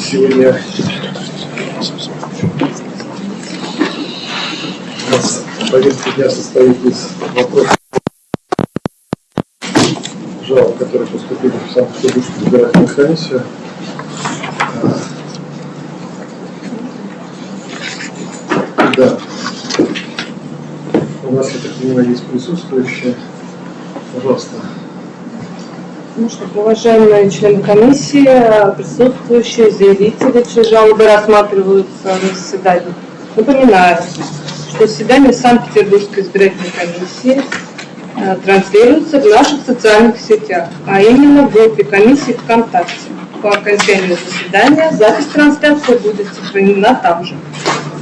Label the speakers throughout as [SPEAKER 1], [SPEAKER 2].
[SPEAKER 1] Сегодня у нас повестка дня состоит из вопросов жалоб, которые поступили в Санкт-Петербургскую избирательную комиссию. Да. У нас, я так понимаю, есть присутствующие. Пожалуйста.
[SPEAKER 2] Ну что, уважаемые члены комиссии, присутствующие, заявители, чьи жалобы рассматриваются на заседании. Напоминаю, что заседание Санкт-Петербургской избирательной комиссии э, транслируется в наших социальных сетях, а именно в группе комиссии ВКонтакте. По окончанию заседания запись трансляции будет сохранена там же.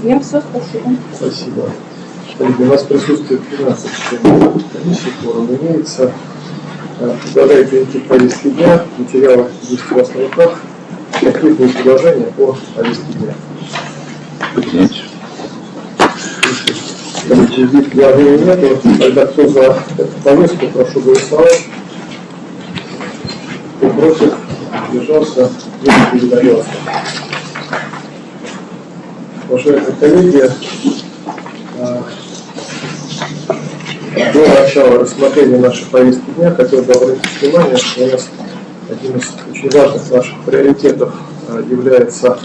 [SPEAKER 2] Мне все, спасибо.
[SPEAKER 1] Спасибо. Коллеги, у нас присутствует 12 членов комиссии, форум имеется. Э, перейти к повестке дня. Материалы есть у вас на руках. Какие будут предложения по повестке дня? Главного нету. Тогда кто за эту повестку, прошу голосовать. Кто против, держался, передается. Уважаемые коллеги, э, до начала рассмотрения нашей повестки дня хотел бы обратить внимание, что у нас одним из очень важных наших приоритетов э, является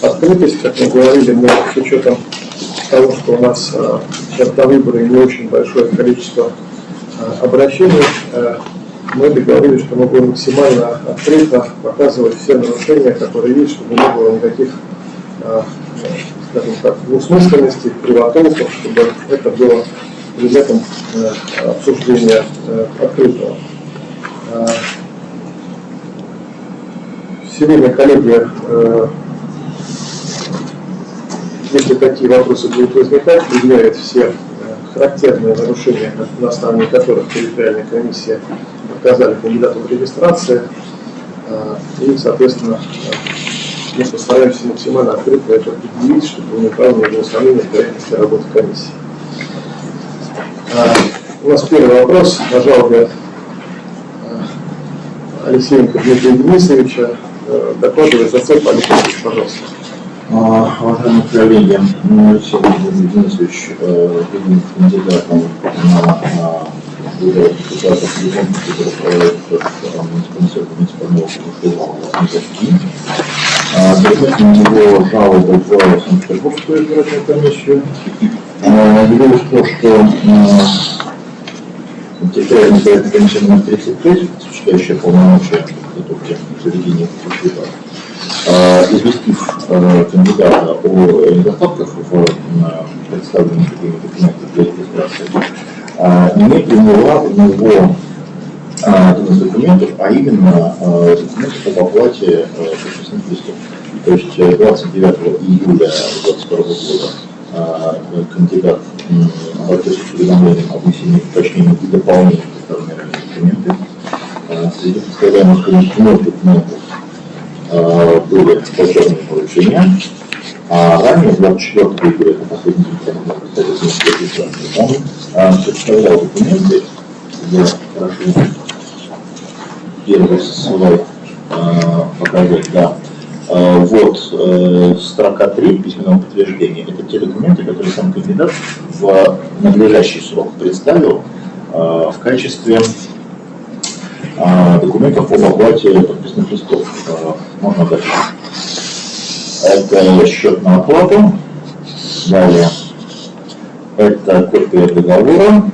[SPEAKER 1] открытость, как мы говорили, мы с учетом того, что у нас э, до выбора не очень большое количество э, обращений, мы договорились, что мы будем максимально открыто показывать все нарушения, которые есть, чтобы не было никаких, скажем так, двусмысленностей, кривотолков, чтобы это было предметом э, обсуждения э, открытого. Э, сегодня, коллеги, если такие вопросы будут возникать, предъявят все характерные нарушения, на основании которых территориальная комиссия отказали кандидату в регистрации, и, соответственно, мы постараемся максимально открыто это определить, чтобы не было сомнений в корректности работы комиссии. У нас первый вопрос на жалобе Алексеенко Дмитрия Денисовича. Э, докладывает зацеп Алексеевич, пожалуйста.
[SPEAKER 3] А, уважаемые коллеги, Алексей Денисович э, виден кандидатом на выборы депутатов Легон, который проводится в муниципального муниципального областного Предметом его жалобы в Санкт-Петербургскую избирательную комиссию Дело в том, что территориальная избирательная комиссия номер 35, осуществляющая полномочия подготовки заведения выборов, известив кандидата о недостатках в представленных документах для регистрации, не приняла у него один из документов, а именно документы об оплате подписных листов. То есть 29 июля 2022 года а, кандидат обратился с уведомлением об внесении уточнений и дополнений представленные ранее документы. А, среди представляемых вновь документов а, были повторные поручения, а ранее, 24 июля, это последний день, когда представитель регистрации, он представлял документы, где прошу первый слайд показать, да, Э, вот э, строка 3 письменного подтверждения. Это те документы, которые сам кандидат в надлежащий срок представил э, в качестве документов об оплате подписных листов. Можно дальше. Это счет на оплату. Далее. Это копия договора.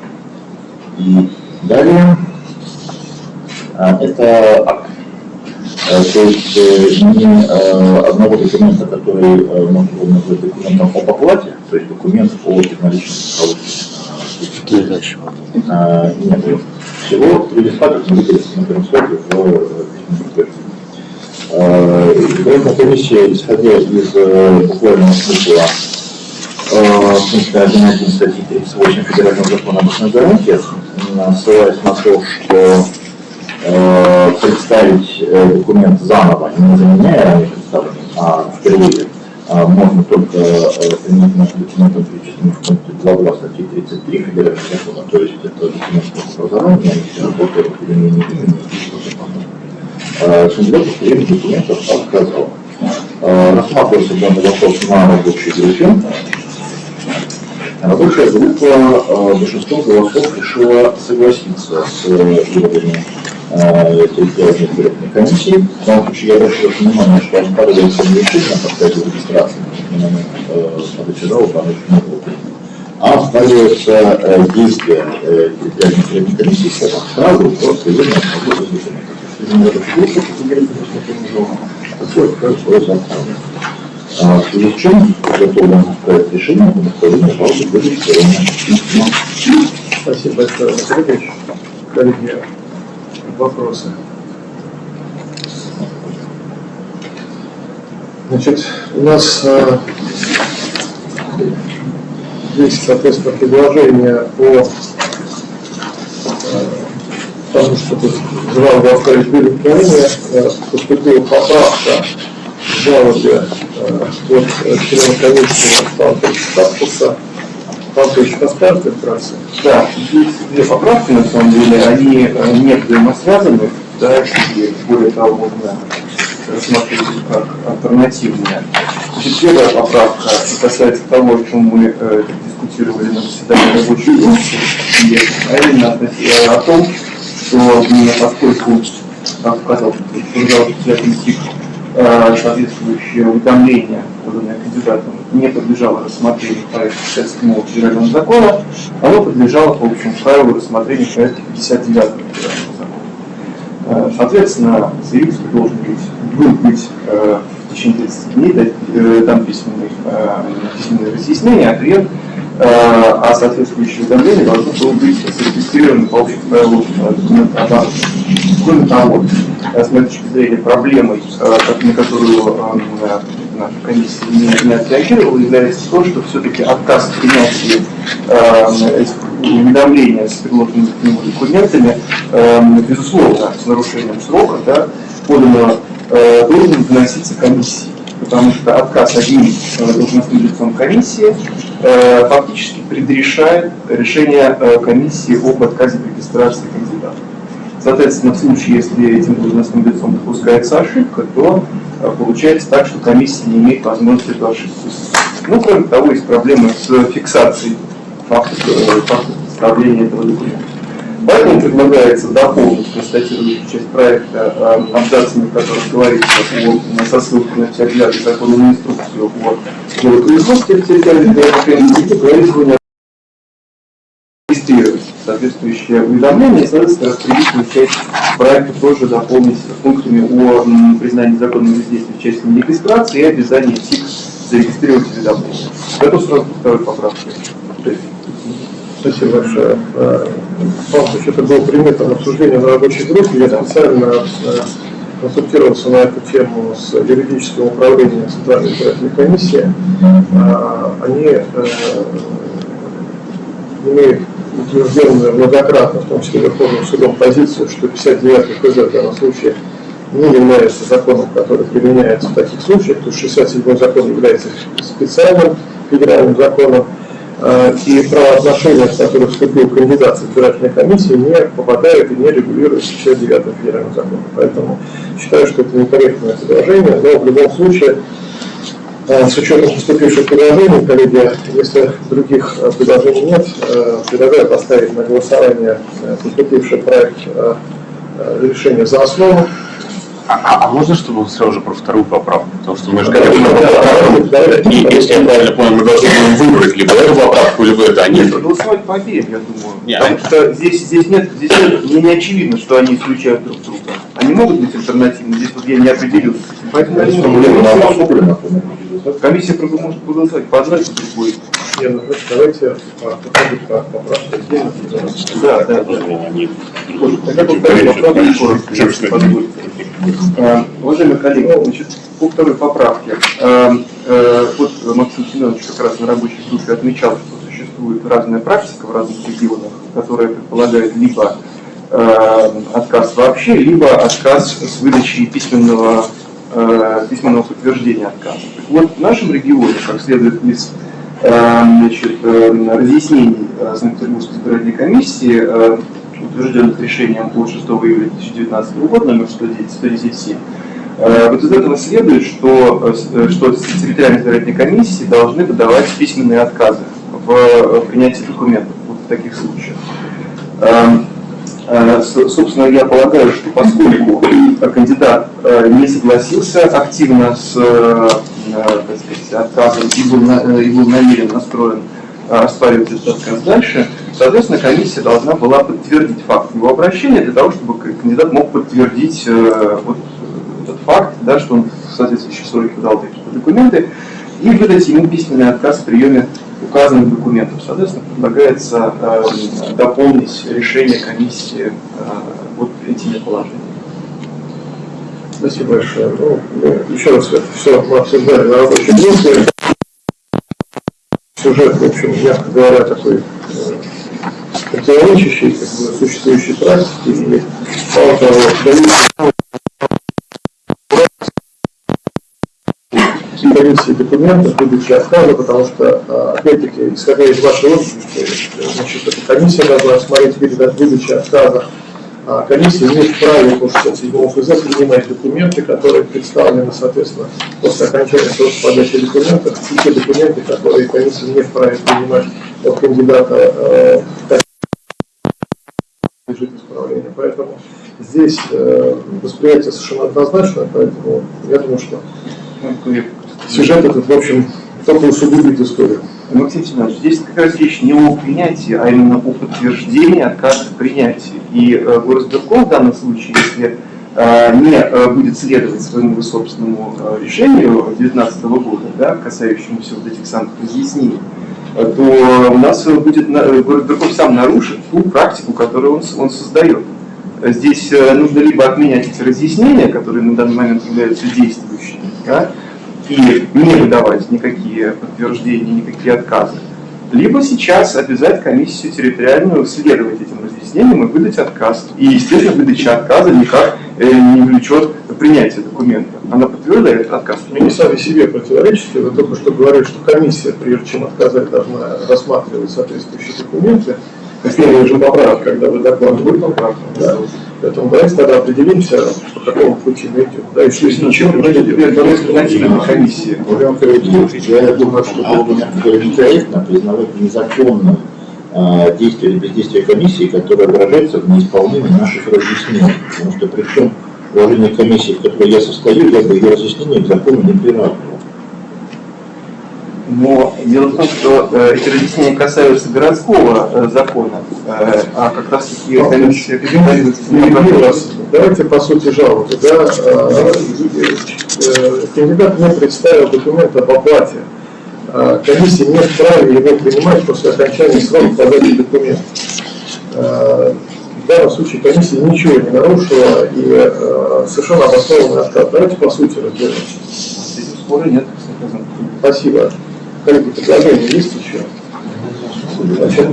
[SPEAKER 3] И далее. Это акт Э, то есть э, не э, одного документа, который можно было назвать документом об оплате, то есть документ о безналичном Нет, всего три листа, как мы видели на первом слайде в Избирательная комиссия, исходя из буквального смысла пункта 1.1 статьи 38 Федерального закона об гарантиях, ссылаясь на то, что э, представить э, документ заново, не заменяя ранее представленный, а впервые, э, можно только э, применительно к документам, перечисленным в пункте 2 статьи 33 Федерального закона, то есть это документ образования, работы, определения имени и что-то подобное. Кандидат удостоверение документов отказал. Э, Рассматривался данный вопрос на рабочей группе. Рабочая группа э, большинством голосов решила согласиться с выводами территориальной избирательной комиссии. В данном случае я ваше внимание, что оспаривается не решение о подставе регистрации на момент подачи не принято, а оспариваются э, действия э, избирательной комиссии как сразу просто ее на свободу в связи с чем готовим проект решения о направлении жалобы регистрирование.
[SPEAKER 1] Спасибо большое, Ильич. Коллеги, вопросы? Значит, у нас э, есть, соответственно, предложение по э, тому, чтобы жалобу оставить без удовлетворения. Э, поступила поправка в жалобе э, от члена комиссии Александра Статуса. Павел Ильич, расскажете вкратце?
[SPEAKER 4] Да, есть две поправки, на самом деле, они э, не взаимосвязаны, да, и более того, можно рассмотреть их как альтернативные. Значит, первая поправка касается того, о чем мы э, дискутировали на заседании рабочей группы, и, а именно о том, что поскольку, как сказал, сказал председатель ТИК, э, соответствующее уведомление, поданное кандидатом, не подлежало рассмотрению проекта 57 федерального закона, оно подлежало по общему правилу рассмотрения проекта 59 федерального закона. Э, Соответственно, заявитель должен быть, будет быть э, в течение 30 дней дать, э, там э, письменное разъяснение, ответ, э, а соответствующее уведомление должно было быть зарегистрировано по общему правилу э, документооборота. Кроме того, э, с моей точки зрения, проблемой, э, на которую э, наша комиссия не, не отреагировала, является то, что все-таки отказ в принятии э, уведомления с предложенными к нему документами, э, безусловно, с нарушением срока, да, подано, э, должен выноситься комиссией. Потому что отказ одним э, должностным лицом комиссии э, фактически предрешает решение э, комиссии об отказе регистрации кандидата. Соответственно, в случае, если этим должностным лицом допускается ошибка, то э, получается так, что комиссия не имеет возможности эту ошибку. Ну, кроме того, есть проблемы с фиксацией факта, э, факта представления этого документа. Поэтому предлагается дополнить констатирующую часть проекта э, абзацами, в которых говорится о, со ссылкой на 59 законную инструкцию о делопроизводстве территориальной говорится о регистрировать соответствующее уведомление и, соответственно, распределительную часть проекта тоже дополнить пунктами о признании законного бездействия в части регистрации и обязании ТИК зарегистрировать уведомление. Это сразу ко второй поправке.
[SPEAKER 1] Спасибо большое. Э, Павел Ильич, это было предметом обсуждения на рабочей группе. Я специально э, консультировался на эту тему с юридическим управлением Центральной избирательной комиссии. Э, Они э, имеют утвержденную многократно, в том числе Верховным судом, позицию, что 59 КЗ в данном случае не является законом, который применяется в таких случаях, то есть 67 закон является специальным федеральным законом, э, и правоотношения, в которые вступил кандидат в избирательной комиссии, не попадают и не регулируются 69 федеральным законом. Поэтому считаю, что это некорректное предложение, но в любом случае С учетом поступивших предложений, коллеги, если других э, предложений нет, э, предлагаю поставить на голосование э, поступивший проект решения за основу.
[SPEAKER 5] А, а- а можно, чтобы сразу же про вторую поправку? Потому что мы же говорим,
[SPEAKER 1] да, да,
[SPEAKER 5] и если я правильно понял, мы должны будем выбрать либо эту поправку, либо это. А
[SPEAKER 4] Нет,
[SPEAKER 5] нет,
[SPEAKER 4] проголосовать по обеим, я думаю.
[SPEAKER 5] Не,
[SPEAKER 4] Потому
[SPEAKER 5] а-
[SPEAKER 4] что здесь, здесь нет, здесь нет, мне не очевидно, что они исключают друг друга. Они могут быть альтернативны, здесь вот я не определился. Поэтому
[SPEAKER 3] на
[SPEAKER 4] могут-
[SPEAKER 3] обсуждена.
[SPEAKER 4] Комиссия просто может проголосовать по одной, по другой.
[SPEAKER 1] Не, ну, давайте э, по поправке отдельно.
[SPEAKER 4] Да, да. Э, Уважаемые коллеги, значит, по второй поправке. Э, э, Вот Максим Семенович как раз на рабочей группе отмечал, что существует разная практика в разных регионах, которая предполагает либо э, отказ вообще, либо отказ с выдачей письменного, э, письменного подтверждения отказа. Так вот, в нашем регионе, как следует из э, значит, э, разъяснений э, Санкт-Петербургской избирательной комиссии, э, утвержденных решением от 6 июля 2019 года, номер 110 110.7, Э, Вот из этого следует, что, э, что территориальные избирательные комиссии должны выдавать письменные отказы в принятии документов вот в таких случаях. Э, Собственно, я полагаю, что поскольку э, кандидат э, не согласился активно с сказать, отказом и был, на- и был намерен настроен оспаривать этот отказ дальше, соответственно, комиссия должна была подтвердить факт его обращения для того, чтобы кандидат мог подтвердить вот этот факт, да, что он в соответствующие сроки подал такие документы, и выдать ему письменный отказ в приеме указанных документов. Соответственно, предлагается э, дополнить решение комиссии э, вот этими положениями.
[SPEAKER 1] Спасибо большое. Ну, мы еще раз это все мы обсуждали на рабочей группе. Сюжет, в общем, мягко говоря, такой э, противоречащий как бы, существующей практике. И мало того, комиссии документов, выдачи отказа, потому что, а, опять-таки, исходя из вашей э, значит, эта комиссия должна смотреть перед выдачей отказа а комиссия имеет вправе по 67 ФЗ принимать документы, которые представлены, соответственно, после окончания срока подачи документов, и те документы, которые комиссия не вправе принимать от кандидата э, в подлежит исправлению. Поэтому здесь э, восприятие совершенно однозначно, поэтому я думаю, что сюжет этот, в общем, только усугубит историю.
[SPEAKER 4] Максим Семенович, здесь как раз речь не о принятии, а именно о подтверждении отказа в принятии. И э, горосберком в данном случае, если э, не э, будет следовать своему собственному э, решению 2019 года, да, касающемуся вот этих самых разъяснений, то у нас будет горосберком сам нарушит ту практику, которую он, он создает. Здесь нужно либо отменять эти разъяснения, которые на данный момент являются действующими, да, и не выдавать никакие подтверждения, никакие отказы. Либо сейчас обязать комиссию территориальную следовать этим разъяснениям и выдать отказ. И, естественно, выдача отказа никак э, не влечет принятие документа. Она подтверждает отказ.
[SPEAKER 1] Вы не сами себе противоречите, вы только что говорили, что комиссия, прежде чем отказать, должна рассматривать соответствующие документы. Первая же поправка, когда вы докладываете. Да. Поэтому давайте тогда определимся, по какому пути мы идем. Да, если ничего не
[SPEAKER 4] Значит,
[SPEAKER 1] будет.
[SPEAKER 4] теперь.
[SPEAKER 3] Ольга Анатольевна, я думаю, что было бы, некорректно признавать незаконным э, действие или бездействие комиссии, которое выражается в неисполнении наших разъяснений. Потому что при уважении к комиссии, в которой я состою, я бы ее разъяснения к закону не приравнивал.
[SPEAKER 4] Но дело в том, что э, эти разъяснения касаются городского э, закона, э, а как раз таки
[SPEAKER 1] Перебью вас. Давайте по сути жалобы. Да, кандидат не представил документ об оплате. Э, Комиссия не вправе его принимать после окончания срока подачи документов. В данном случае комиссия ничего не нарушила и совершенно обоснованный отказ. Давайте по сути разберемся.
[SPEAKER 4] С этим спора нет.
[SPEAKER 1] Спасибо. Коллеги, предложения есть еще? Значит,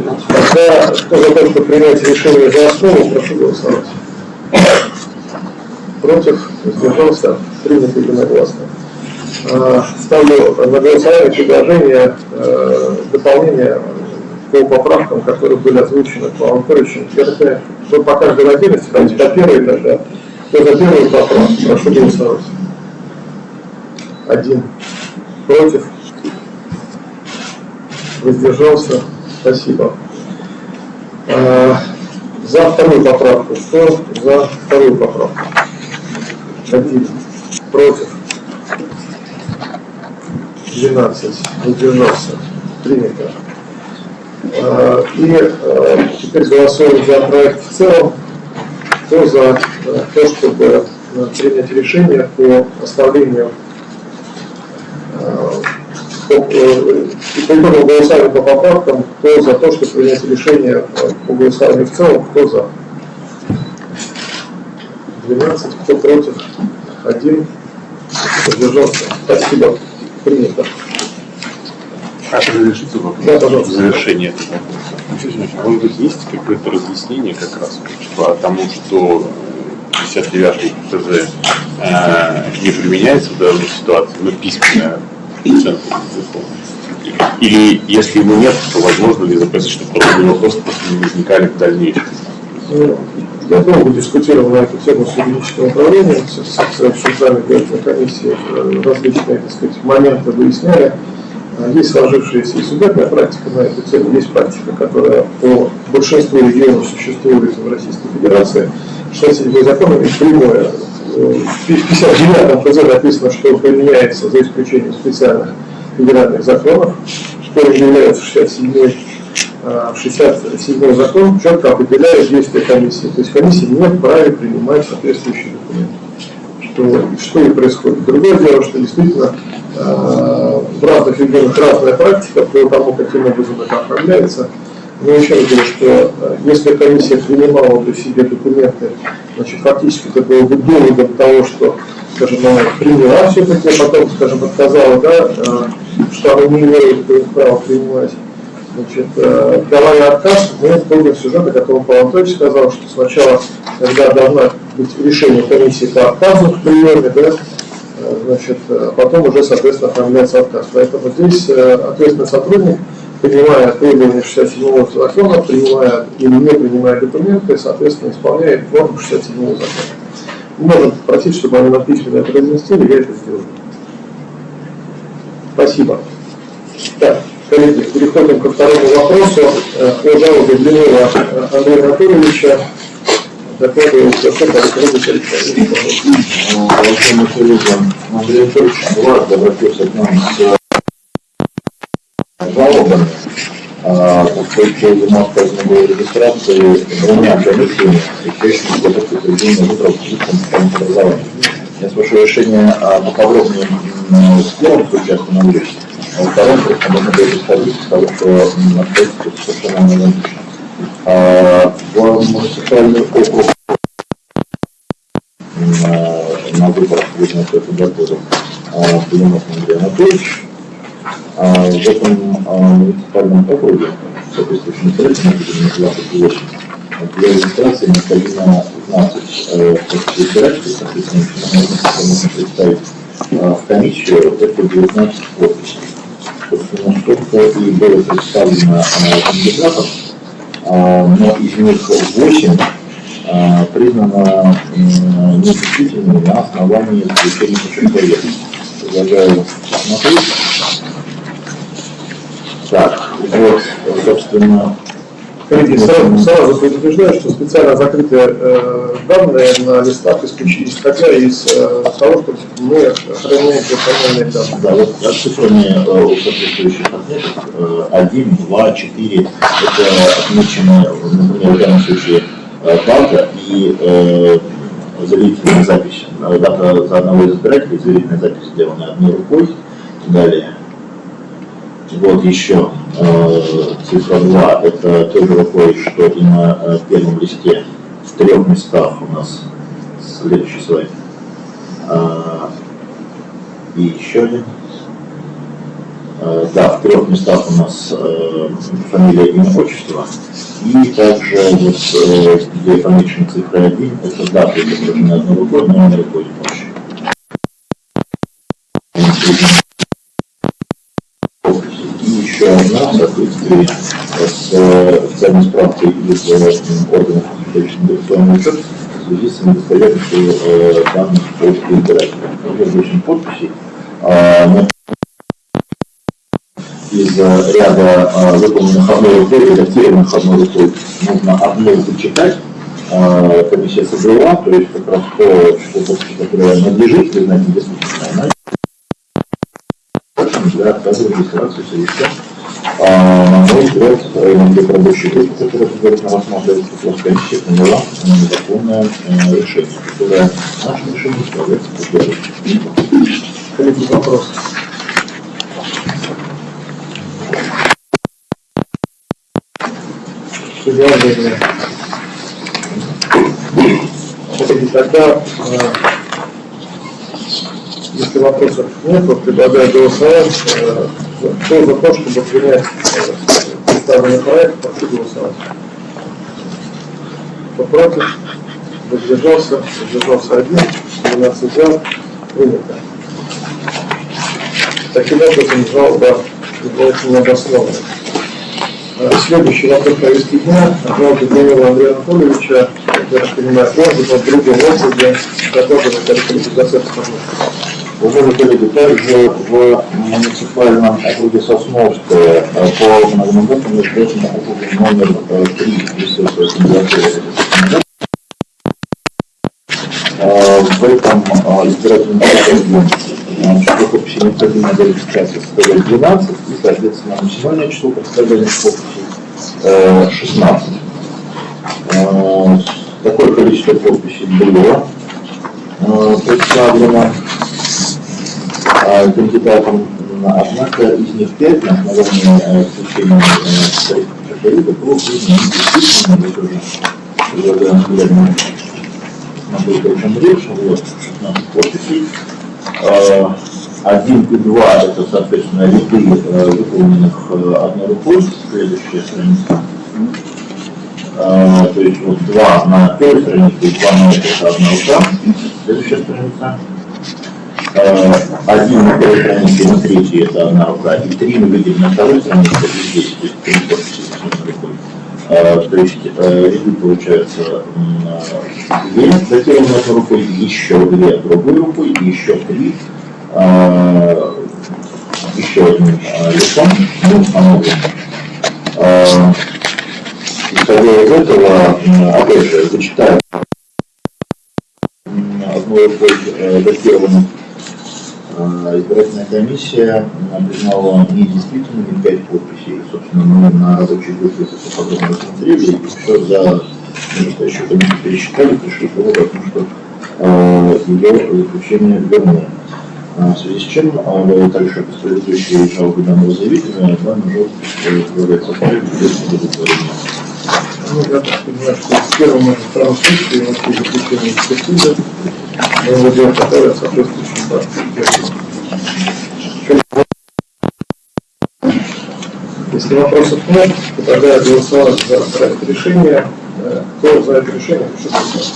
[SPEAKER 1] кто за то, чтобы принять решение за основу, прошу голосовать. Против, воздержался, принято единогласно. А, Ставлю на голосование предложение э, дополнения по поправкам, которые были озвучены по Анатольевичу. Я по каждой отдельности, давайте по первой тогда. Кто за первую поправку, прошу голосовать. Один. Против? Воздержался? Спасибо. А, За вторую поправку. Кто за вторую поправку? Один. Против? 12. Воздержался? Принято. А, И а, теперь голосуем за проект в целом. Кто за э, то, чтобы э, принять решение по оставлению Э, и по итогам голосования по поправкам, кто за то, что принять решение по голосованию в целом, кто за. 12, кто против, 1, задержался. Спасибо. Принято.
[SPEAKER 5] А разрешите вопрос?
[SPEAKER 1] Да, пожалуйста.
[SPEAKER 5] Завершение этого вопроса. Может быть, есть какое-то разъяснение как раз типа, по тому, что 59 ТЗ э, не применяется в данной ситуации, но письменное 50 безусловно. Или если его нет, то возможно ли запросить, чтобы подобные вопросы просто не возникали в дальнейшем?
[SPEAKER 1] Ну, я долго дискутировал на эту тему с юридическим управлением, с обсуждали комиссии э, различные так сказать, моменты, выясняли. А есть сложившаяся и судебная практика на эту тему, есть практика, которая по большинству регионов существует в Российской Федерации, что с этими законами прямое в 59 ФЗ написано, что применяется за исключением специальных федеральных законов, что является 67 а, 67 закон четко определяет действия комиссии. То есть комиссия не вправе принимать соответствующие документы. Что, что и происходит. Другое дело, что действительно э, в разных регионах разная практика по тому, каким образом это оформляется. Но еще раз что э, если комиссия принимала бы себе документы, значит, фактически это было бы доводом того, что, скажем, она приняла все-таки, а потом, скажем, отказала, да, э, что она не имеет права принимать. Значит, э, давая отказ, мы помним сюжет, о котором Павел Анатольевич сказал, что сначала, когда должна быть решение комиссии по отказу в приеме, да, значит, потом уже, соответственно, оформляется отказ. Поэтому здесь ответственный сотрудник, принимая требования 67 закона, принимая или не принимая документы, соответственно, исполняет норму 67 закона. Можем попросить, чтобы они нам письменно это я это сделаю. Спасибо. Так, коллеги, переходим ко второму вопросу э, о жалобе Блинова э, Андрея Анатольевича. Докладывает Александр Александрович Александрович.
[SPEAKER 3] Уважаемый коллега Андрей Анатольевич Влад обратился к нам с жалобами, а, ему отказано было регистрации двумя комиссиями, встречающими подготовку проведения выборов в образования. Я спрошу решение а, поподробнее м, в первом случае остановлюсь, а во втором просто можно будет исходить из того, что обстоятельства совершенно аналогичны. А, В муниципальный округ на, выборах видно, это году Блинов Андрей Анатольевич. А в этом а, муниципальном округе, сроком, это 28, для регистрации необходимо знать э, подписи избирателей, соответственно, можно представить а, в комиссию это 19 подписей. Собственно, сколько и было представлено а, кандидатов, но из них 8 а, признано недействительными на основании заключения. Предлагаю посмотреть. Так, вот, собственно,
[SPEAKER 1] Коллеги, сразу, сразу предупреждаю, что специально закрытые э, данные на листах исходя из э, того, что мы охраняем персональные данные.
[SPEAKER 3] да, вот расшифрование э, у соответствующих отметок э, 1, 2, 4, это отмечено, например, в данном случае э, дата и э, заверительная запись. Э, Дата за одного из избирателей, заверительная запись сделана одной рукой. Далее. Вот еще э, цифра 2, это тоже рукой, что и на э, первом листе в трех местах у нас следующий слайд. А, и еще один. Э, да, в трех местах у нас э, фамилия, имя, отчество. И также вот, где помечена цифра 1, это дата изображена одной рукой, но не рукой помощи. Соответствии с э, официальной справкой из э, органов инвестиционный учет в связи с недостоверностью э, данных по избирателям. Уже 8 подписей. А, но из э, ряда э, выполненных одной рукой, редактированных одной рукой, нужно одну вычитать. Э, Комиссия собрала, то есть как раз то, что подпись, которая надлежит признать недействительной, она для отказа регистрации совершенно а, на мой взгляд, для рабочей группы, которая предварительно рассматривает вопрос комиссии, приняла э, незаконное э, решение, которое нашим решением является поддержкой.
[SPEAKER 1] Коллеги, вопрос. Судья Андрей. Коллеги, тогда, э, если вопросов нет, то предлагаю голосовать. Кто за то, чтобы принять представленный проект, прошу голосовать. Кто против? Воздержался? Воздержался один. 12 за. Принято. Таким образом, жалоба является необоснованной. Э, Следующий вопрос повестки дня. Жалоба Данила Андрея Анатольевича я так понимаю, может быть, в другом округе предложена коллективизация
[SPEAKER 3] Уважаемые коллеги, также в муниципальном округе Сосновское. Э, по многомандатному избирательному округу номер э, 3 присутствует кандидатура Э, В этом э, избирательном округе э, число подписей необходимо для регистрации составляет 12, и, соответственно, максимальное число представленных подписей э, 16. Э, Такое количество подписей было э, представлено э, кандидатам, однако из них пять на основании э, заключения э, периода было 16 подписей. Э, Один и два это, соответственно, ряды э, выполненных одной рукой, следующая страница. То есть вот два на первой странице, и два на этой, это одна рука, следующая страница. Э, один на первой и на третьей это одна рука, и три мы видим на второй странице, это здесь, то есть три подписи с одной рукой. Э, То есть э, ряды э, две датированные одной рукой, еще две другой рукой, и еще три э, еще одним э, лицом, установленным. Э, Исходя из этого, опять же, зачитаю одной рукой э, датированных Э, Избирательная комиссия признала недействительными пять подписей. Собственно, мы на рабочей группе это подробно рассмотрели, и все за настоящую комиссию пересчитали, пришли к выводу о том, что э, ее заключение верное. А, В связи с чем э, также последующие жалобы данного заявителя данный желоб является составить без удовлетворения.
[SPEAKER 1] Ну, я так понимаю, что в первом и втором случае у нас есть заключение экспертизы, делаем которое соответствующим партиям. Если вопросов нет, то тогда я голосовал за проект решения. Кто за это решение, голосовать.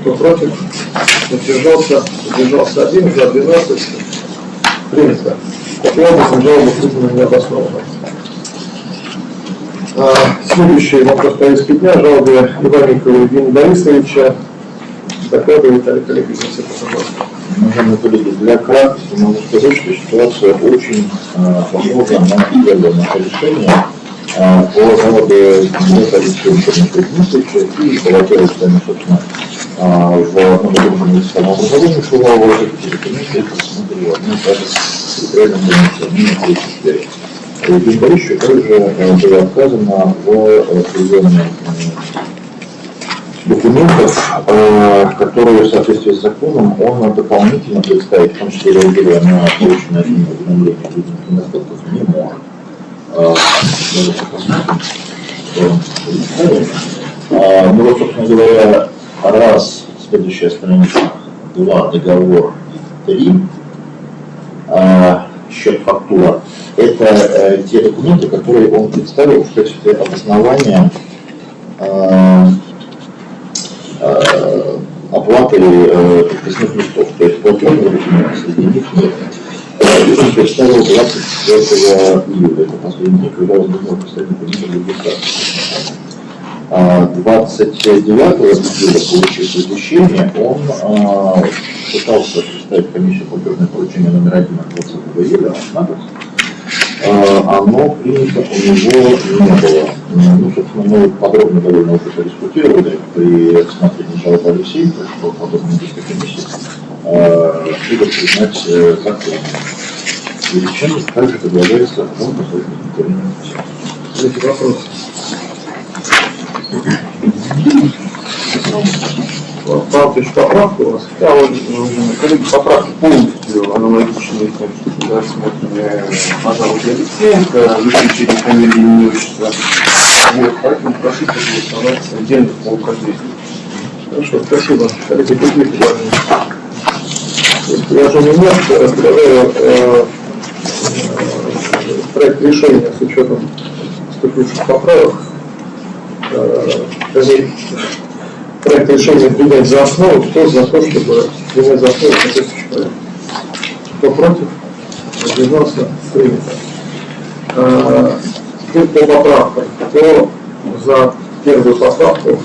[SPEAKER 1] Кто против? Воздержался? Воздержался один, за 12. Принято. Таким образом, жалоба признана необоснованной. А, Следующий вопрос повестки дня. Жалобы Иванникова Евгения Борисовича. Докладывает Олег Олегович, пожалуйста.
[SPEAKER 3] Уважаемые коллеги, для краткости могу сказать, что ситуация очень э, похожа на первое решение э, по кандидата Алексея Николаевича Дмитриевича и Балакирова Сами, собственно, э, в одном и том же муниципальном образовании Шувалова, комиссия рассмотрела одну и та же территориальную границу, на третьей сфере. Евгению Борисовичу также было отказано в э, документов, э, которые в соответствии с законом он дополнительно представить, в том числе реагируя на полученное от него уведомление о видимых недостатках, не может. Э. Э, Ну вот, собственно говоря, раз, следующая страница, два, договор, три, счет фактура. Это те документы, которые он представил в качестве обоснования э, э, оплаты э, подписных листов. То есть платежных документов среди них нет. Э, Он представил 24 июля, это последний день, когда он должен представить для регистрации. А 29 июля, получив извещение, он а, пытался представить комиссию платежное поручение номер один от 20 июля, а, оно принято у него не было. Ну, собственно, мы подробно довольно уже подискутировали при рассмотрении жалобы Алексеенко, что подобная действия комиссии а, будут признать э, законом. И чем также предлагается он поставить на
[SPEAKER 1] Третий вопрос. Павлович, поправка у вас?
[SPEAKER 4] Да, вот, коллеги, поправки полностью аналогичные что рассмотрены пожалуйста, Алексеенко, выключили фамилии и отчества. Вот, поэтому прошу проголосовать отдельно по указанию.
[SPEAKER 1] Хорошо, спасибо. Коллеги, другие предложения. Если предложений нет, то я предлагаю э, э, проект решения с учетом вступивших поправок. Э, проект решения принять за основу, кто за то, чтобы принять за основу соответствующий проект. Кто против? Воздержался? Принято. А, теперь по поправкам. Кто за первую поправку?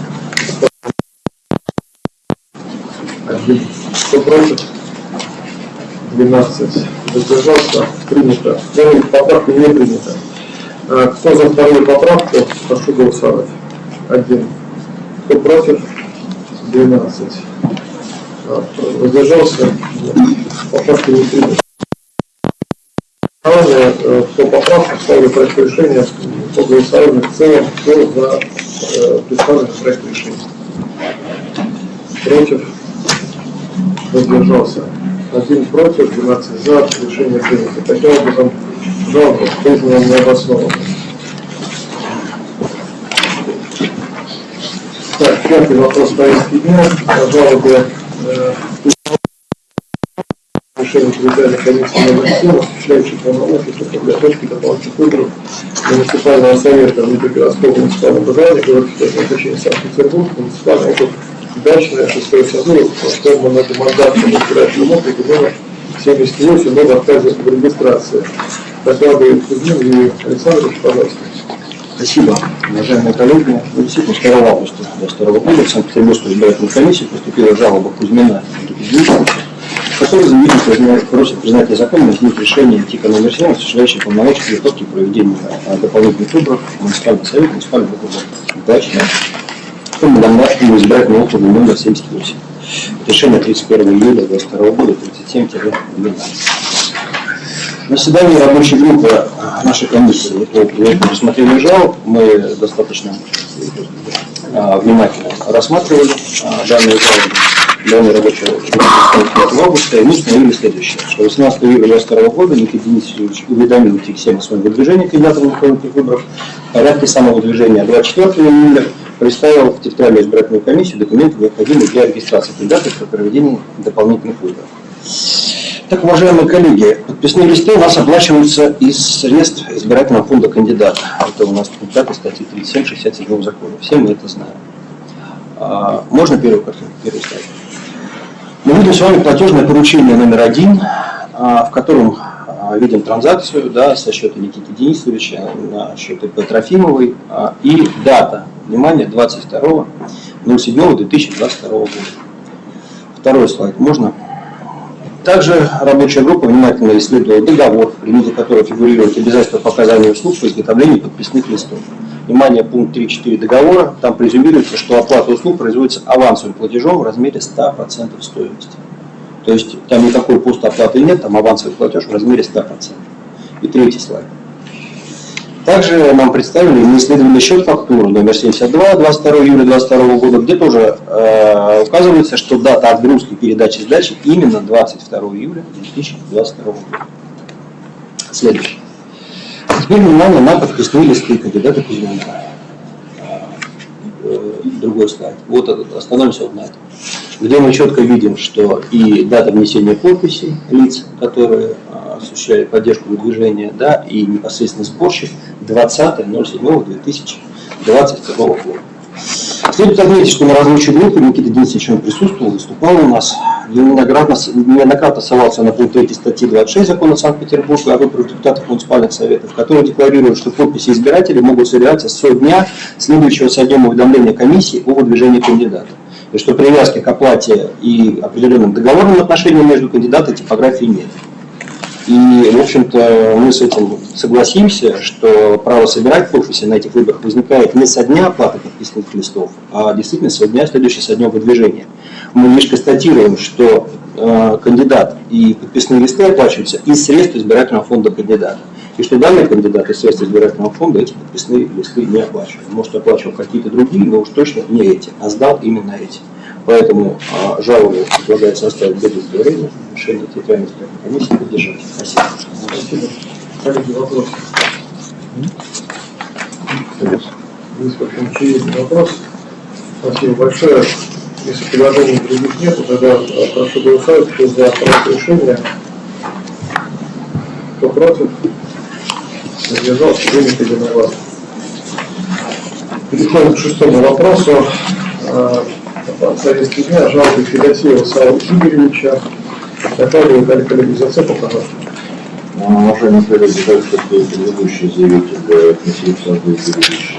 [SPEAKER 1] Один. Кто против? 12. Задержался Принято. Первая поправка не принята. А, кто за вторую поправку? Прошу голосовать. Один. Кто против? 12. А, Воздержался? Поправка не принята. Э, по поправкам ставлю проект решения по голосованию в целом, кто за э, представленный проект решения. Против? Воздержался? Один против, 12 за, решение принято. Таким образом, жалоба признана необоснованной. Так, пятый вопрос повестки дня. Жалобы э, решение территориальной комиссии номер 7, осуществляющей полномочия по подготовке дополнительных выборов муниципального совета Днепропетровского муниципального образования, город назначения Санкт-Петербург, муниципальный округ Дачная, 6 созыв, форма на демандатном избирательном округе номер 78, но в отказе в регистрации. Докладывает Кузьмин Юрий Александрович, пожалуйста.
[SPEAKER 6] Спасибо, уважаемые коллеги. Ну, действительно, 2 августа 2022 года в Санкт-Петербургскую избирательную комиссию поступила жалоба Кузьмина который заявитель просит признать незаконным изменить решение ТИКа номер 7, осуществляющее полномочия подготовки проведения а, дополнительных выборов муниципальный совет, муниципальный округ Дачный, в Комендантскому избирательному округу номер 78. Решение 31 июля 2022 года 37-12. На заседании рабочей группы нашей комиссии по по рассмотрению жалоб мы достаточно а, внимательно рассматривали а, данные жалобы. Данные рабочие группы 5 августа, и мы установили следующее, что 18 июля 2022 года Никита Денисович уведомил ТИК-7 о своем выдвижении кандидата на выборов. В порядке самого движения 24 июля представил в территориальную избирательную комиссию документы, необходимые для регистрации кандидата при проведении дополнительных выборов. Так, уважаемые коллеги, подписные листы у нас оплачиваются из средств избирательного фонда кандидата. Это у нас пункт 5 статьи 37-67 закона. Все мы это знаем. А, Можно первую картинку, первый слайд? Мы видим с вами платежное поручение номер один, а, в котором а, видим транзакцию да, со счета Никиты Денисовича на счет ИП Трофимовой и дата, внимание, 22.07.2022 года. Второй слайд, можно? Также рабочая группа внимательно исследовала договор, в предмете которого фигурирует обязательство по оказанию услуг по изготовлению подписных листов. Внимание, пункт 3.4 договора, там презюмируется, что оплата услуг производится авансовым платежом в размере 100% стоимости. То есть там никакой постоплаты нет, там авансовый платеж в размере 100%. И третий слайд. Также нам представили неисследованный счет фактуры номер 72 22 июля 2022 года, где тоже э, указывается, что дата отгрузки передачи сдачи именно 22 июля 2022 года. Следующий. Теперь внимание на подписные листы кандидата Кузьмина. Э, Другой слайд. Вот этот, остановимся вот на этом. Где мы четко видим, что и дата внесения подписей лиц, которые а, осуществляли поддержку выдвижения, да, и непосредственно сборщик 20.07.2022 года. Следует отметить, что на рабочей группе Никита Денисович он присутствовал, выступал у нас, неоднократно, неоднократно ссылался на пункт 3 статьи 26 закона Санкт-Петербурга о выборах депутатов муниципальных советов, который декларирует, что подписи избирателей могут собираться со дня, следующего со днем уведомления комиссии о выдвижении кандидата. И что привязки к оплате и определенным договорным отношениям между кандидатом типографии нет. И, в общем-то, мы с этим согласимся, что право собирать подписи на этих выборах возникает не со дня оплаты подписных листов, а действительно со дня, следующего со дня выдвижения. Мы лишь констатируем, что э, кандидат и подписные листы оплачиваются из средств избирательного фонда кандидата. И что данный кандидат из средств избирательного фонда эти подписные листы не оплачивал. Может, оплачивал какие-то другие, но уж точно не эти, а сдал именно эти. Поэтому а, жалобу предлагается оставить без удовлетворения. Решение территориальной избирательной комиссии поддержать. Спасибо.
[SPEAKER 1] Спасибо. Коллеги, вопросы? Есть какой-то очевидный вопрос? Спасибо большое. Если предложений других нет, тогда э, прошу голосовать, кто за проект решения, кто против, задержался, принято единогласно. Переходим к шестому вопросу. Э, Повестки дня, жалобы Федосеева Савла Игоревича. Докладывает Олег коллеги Зацепа, пожалуйста.
[SPEAKER 3] Уважаемые коллеги, так как предыдущий заявитель э, Алексей Александрович Юрьевич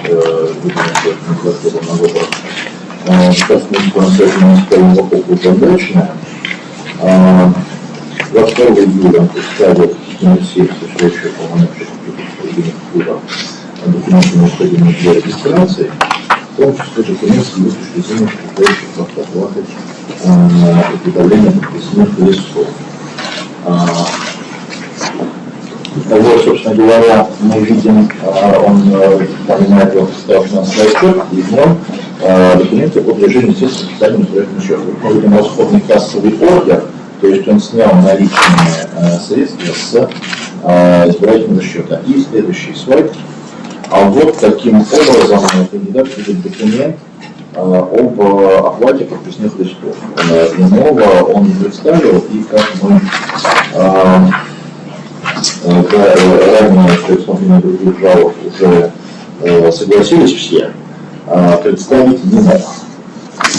[SPEAKER 3] выдвинулся кандидатуру на выборах э, государственной по-настоящему муниципальному вопросу удачная. 22 июля он комиссии, существующие полномочия Культура, документы, необходимые для регистрации, в том числе документы, выпущенные составляющих оплаты на изготовление подписных листов. Того, собственно говоря, мы видим, он э, понимает его представленный отчет, и в нем документы о движении средств специальным избирательным счетом. Мы видим расходный кассовый ордер, то есть он снял наличные э, средства с э, избирательного счета. И следующий слайд. А вот таким образом кандидат видит документ э, об э, оплате пропускных листов. Э, Иного он представил, и как мы э, э, э, ранее при рассмотрении других жалоб уже э, согласились все, э, представить не мог.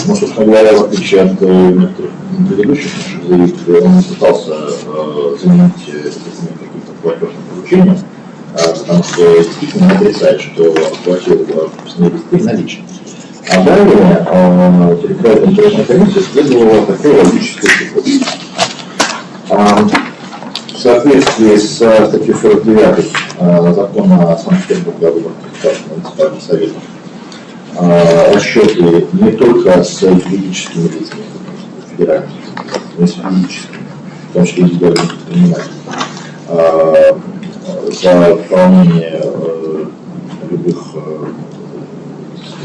[SPEAKER 3] Ну, собственно говоря, в отличие от э, некоторых предыдущих наших заявителей, он не пытался э, заменить документ каким-то платежным поручением, э, потому что действительно не отрицает, что оплатил пропускные листы наличные. А далее э, территориальная избирательная комиссия следовала такой логической цепочке. А, В соответствии с статьей 49 э, закона о Санкт-Петербурге о выборах муниципальных советов, а, расчеты не только с юридическими лицами федеральными, но и с юридическими, в том числе индивидуальными предпринимателями, а, за выполнение э, любых э,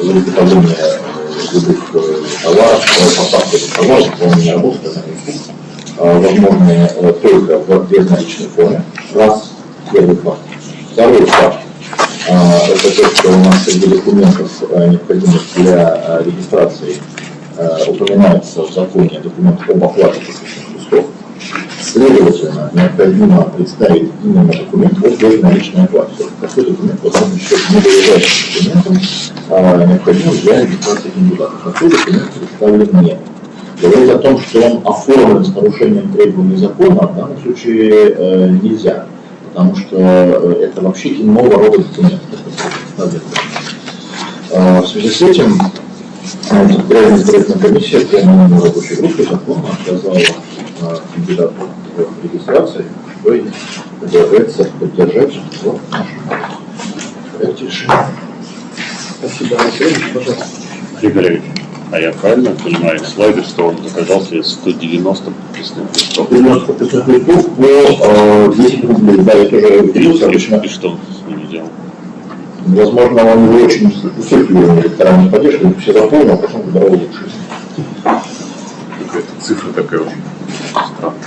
[SPEAKER 3] за изготовление э, любых э, товаров, э, поставки товаров, оказание услуг, а, возможны э, только в безналичной форме. Раз, первый факт. Второй факт. А, это то, что у нас среди документов, а, необходимых для а, регистрации, а, упоминается в законе документ об оплате пропускных листов. Следовательно, необходимо представить именно документ о безналичной оплате. Такой документ, возможно, счет ненадлежащим документом, а, необходимым для регистрации кандидата. Такой документ представлен нет. Говорить о том, что он оформлен с нарушением требований закона, в данном случае э, нельзя потому что э, это вообще иного рода документ. Э, В связи с этим Центральная избирательная комиссия приняла рабочей группы законно отказала э, кандидату в регистрации, что и предлагается поддержать в нашем проекте решения.
[SPEAKER 1] Спасибо, Алексей Ильич, пожалуйста.
[SPEAKER 5] Григорьевич, а я правильно понимаю слайда, что он заказал себе 190 подписных листов?
[SPEAKER 3] 90 500 листов по э, 10 рублей. Да, я тоже обычно.
[SPEAKER 5] И что он с ними делал?
[SPEAKER 3] Возможно, он не очень циркулировал электоральной поддержкой, все запомнил, а потом выбирал лучшие.
[SPEAKER 5] Какая-то цифра такая очень странная.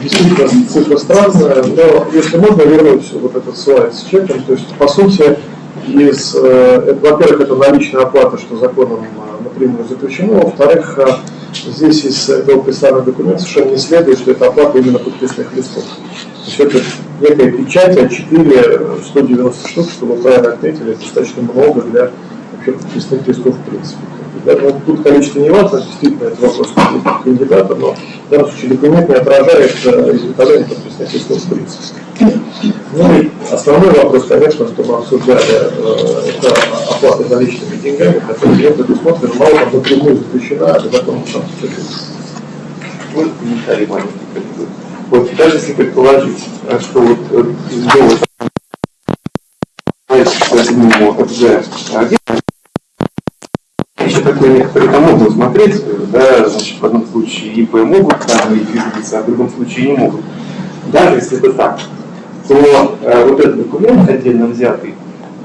[SPEAKER 1] Действительно, цифра странная, но если можно вернуть вот этот слайд с чеком, то есть, по сути, из, э, во-первых, это наличная оплата, что законом э, напрямую запрещено, во-вторых, э, здесь из этого представленного документа совершенно не следует, что это оплата именно подписных листов. То есть это некая печать А4, 190 штук, что вы правильно отметили, достаточно много для вообще подписных листов в принципе. Ну, тут количество не важно, действительно, это вопрос кандидата, но в данном случае документ не отражает э, подписных листов в принципе. Ну и основной вопрос, конечно, что мы обсуждали, э, это оплата наличными деньгами, которая не предусмотрена, мало там напрямую запрещена, а законом Санкт-Петербурга.
[SPEAKER 4] Может, комментарий маленький. Вот даже если предположить, э, что вот э, довод по седьмому ФЗ один, еще такое некоторые там смотреть, да, значит, в одном случае ИП могут там и физлица, а в другом случае не могут. Даже если это так, то э, вот этот документ отдельно взятый,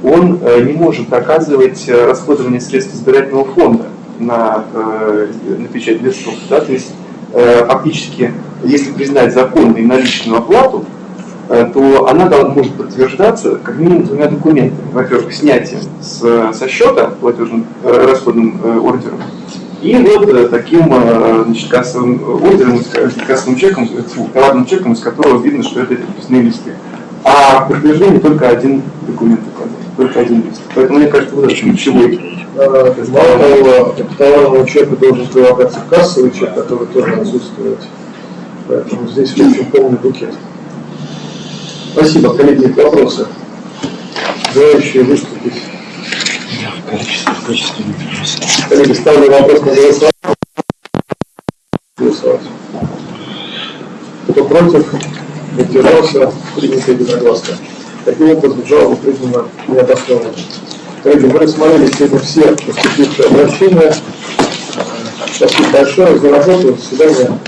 [SPEAKER 4] он э, не может оказывать э, расходование средств избирательного фонда на, э, на печать листов. Да? То есть э, фактически, если признать законной наличную оплату, то она может подтверждаться как минимум двумя документами. Во-первых, снятием с- со счета платежным э, расходным э, ордером, и вот э, таким э, значит, кассовым ордером, кассовым чеком, э, фу, товарным чеком, из которого видно, что это подписные листы. А в подтверждении только один документ указан, только один лист. Поэтому мне кажется, вот это ключевой.
[SPEAKER 1] Э, Мало того, товарному чеку должен прилагаться кассовый чек, который тоже отсутствует. Поэтому здесь, общем, полный букет. Спасибо, коллеги, вопросы? Желающие выступить?
[SPEAKER 6] количество технических вопросов.
[SPEAKER 1] Коллеги, ставлю вопрос на голосование. Голосовать. Кто против, воздержался, принято единогласно. Таким образом, жалоба признана необоснованной. Коллеги, мы рассмотрели сегодня все поступившие обращения. Спасибо большое за работу. До свидания.